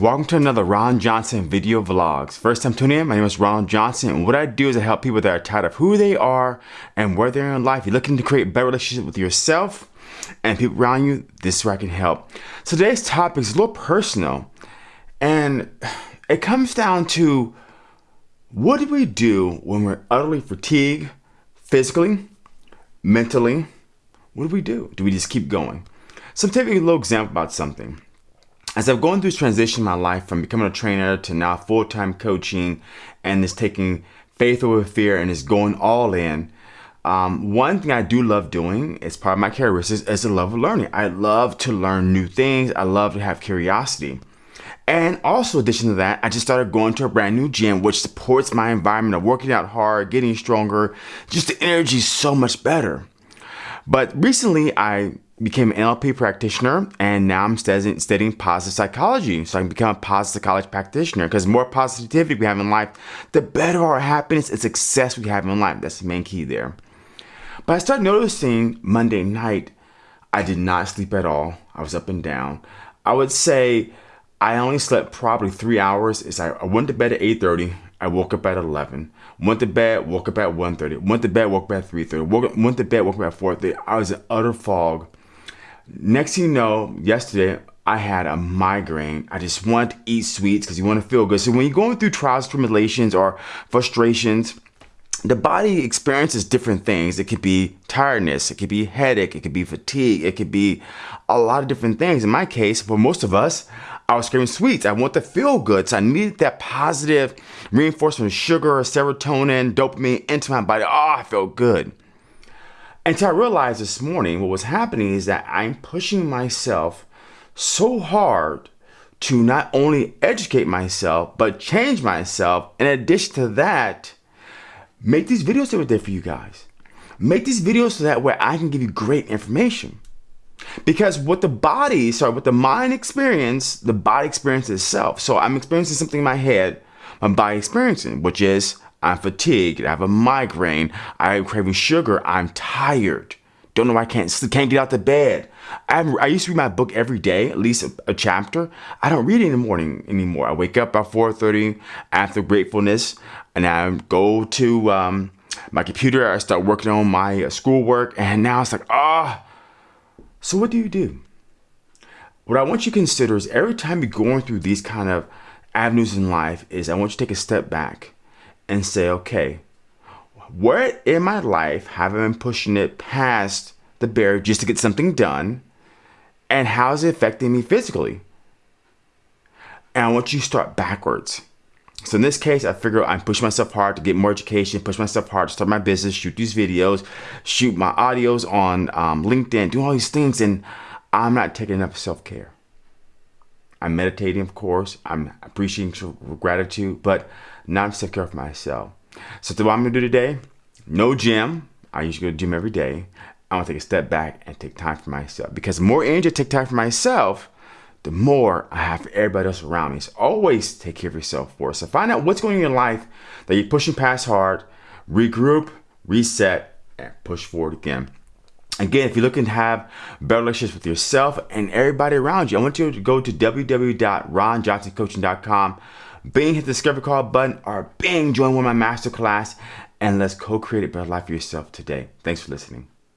welcome to another Ron Johnson video vlogs. First time tuning in, my name is Ron Johnson and what I do is I help people that are tired of who they are and where they're in life. You're looking to create better relationship with yourself and people around you, this is where I can help. So today's topic is a little personal and it comes down to what do we do when we're utterly fatigued physically, mentally? What do we do? Do we just keep going? So I'm taking a little example about something as I've gone through this transition in my life from becoming a trainer to now full-time coaching and this taking faith over fear and is going all in, um, one thing I do love doing is part of my characteristics is the love of learning. I love to learn new things. I love to have curiosity. And also in addition to that, I just started going to a brand new gym, which supports my environment of working out hard, getting stronger. Just the energy is so much better. But recently I became an NLP practitioner and now I'm studying, studying positive psychology. So I can become a positive psychology practitioner because more positivity we have in life, the better our happiness and success we have in life. That's the main key there. But I started noticing Monday night, I did not sleep at all. I was up and down. I would say I only slept probably three hours. Is I went to bed at 8.30. I woke up at 11. Went to bed, woke up at 1.30. Went to bed, woke up at 3.30. went to bed, woke up at 4.30. I was in utter fog Next thing you know, yesterday I had a migraine. I just want to eat sweets because you want to feel good. So when you're going through trials, tribulations, or frustrations, the body experiences different things. It could be tiredness, it could be headache, it could be fatigue, it could be a lot of different things. In my case, for most of us, I was craving sweets. I want to feel good. So I needed that positive reinforcement of sugar, serotonin, dopamine into my body. Oh, I felt good. Until I realized this morning what was happening is that I'm pushing myself so hard to not only educate myself, but change myself. In addition to that, make these videos every day for you guys. Make these videos so that way I can give you great information. Because what the body, sorry, what the mind experience, the body experiences itself. So I'm experiencing something in my head, body experiencing, which is I'm fatigued. I have a migraine. I'm craving sugar. I'm tired. Don't know why I can't sleep. Can't get out of bed. I, I used to read my book every day, at least a, a, chapter. I don't read it in the morning anymore. I wake up about 4.30 after gratefulness, and I go to um, my computer. I start working on my uh, schoolwork, and now it's like, ah. Oh. So what do you do? What I want you to consider is every time you're going through these kind of avenues in life is I want you to take a step back and say, okay, where in my life have I been pushing it past the barrier just to get something done? And how is it affecting me physically? And I want you to start backwards. So in this case, I figure I'm pushing myself hard to get more education, push myself hard to start my business, shoot these videos, shoot my audios on um, LinkedIn, do all these things, and I'm not taking enough self-care. I'm meditating, of course. I'm appreciating gratitude, but not taking care of myself. So what I'm gonna do today, no gym. I usually go to gym every day. I want to take a step back and take time for myself because the more energy I take time for myself, the more I have for everybody else around me. So always take care of yourself first. So find out what's going on in your life that you're pushing past hard, regroup, reset, and push forward again. Again, if you're looking to have better relationships with yourself and everybody around you, I want you to go to www.ronjohnsoncoaching.com, bing, hit the discovery call button, or bing, join one of my masterclass, and let's co-create a better life for yourself today. Thanks for listening.